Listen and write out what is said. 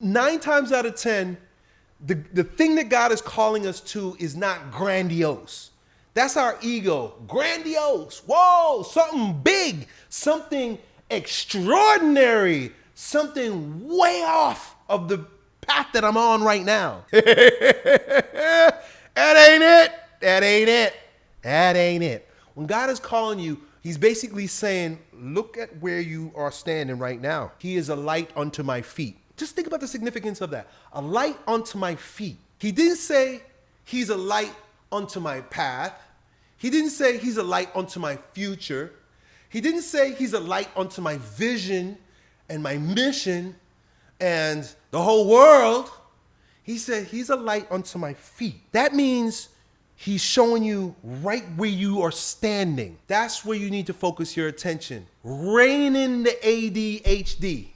nine times out of 10, the, the thing that God is calling us to is not grandiose. That's our ego. Grandiose. Whoa, something big, something extraordinary, something way off of the path that I'm on right now. that ain't it. That ain't it. That ain't it. When God is calling you, He's basically saying, Look at where you are standing right now. He is a light unto my feet. Just think about the significance of that. A light unto my feet. He didn't say he's a light unto my path. He didn't say he's a light unto my future. He didn't say he's a light unto my vision and my mission and the whole world. He said he's a light unto my feet. That means he's showing you right where you are standing. That's where you need to focus your attention. Rein in the ADHD.